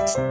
you